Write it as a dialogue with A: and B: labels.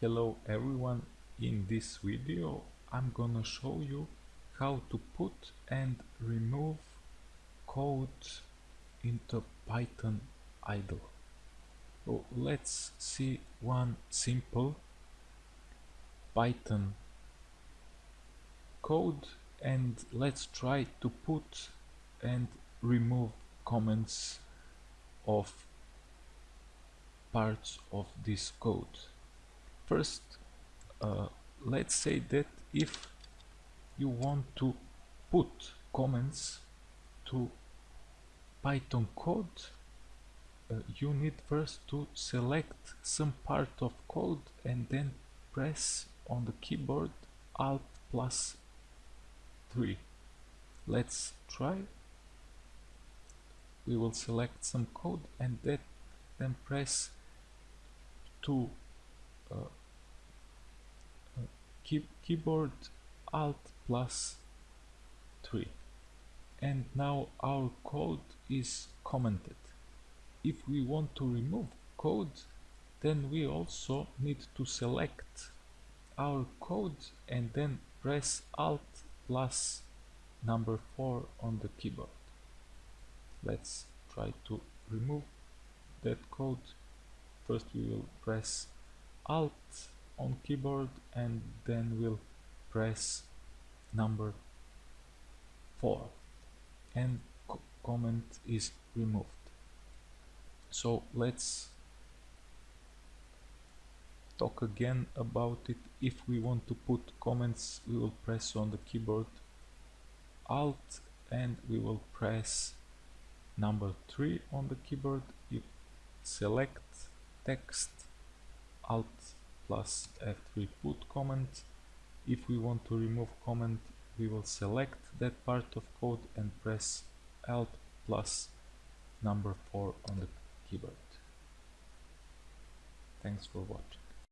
A: Hello everyone, in this video I'm gonna show you how to put and remove code into Python idle. So let's see one simple Python code and let's try to put and remove comments of parts of this code first uh, let's say that if you want to put comments to Python code uh, you need first to select some part of code and then press on the keyboard alt plus 3 let's try. We will select some code and that, then press to uh, key keyboard alt plus 3 and now our code is commented. If we want to remove code then we also need to select our code and then press alt plus number 4 on the keyboard. Let's try to remove that code. First we will press alt on keyboard and then we'll press number 4 and co comment is removed. So let's talk again about it. If we want to put comments we will press on the keyboard alt and we will press number 3 on the keyboard. You select text alt plus F3 put comment. If we want to remove comment, we will select that part of code and press Alt plus number 4 on the keyboard. Thanks for watching.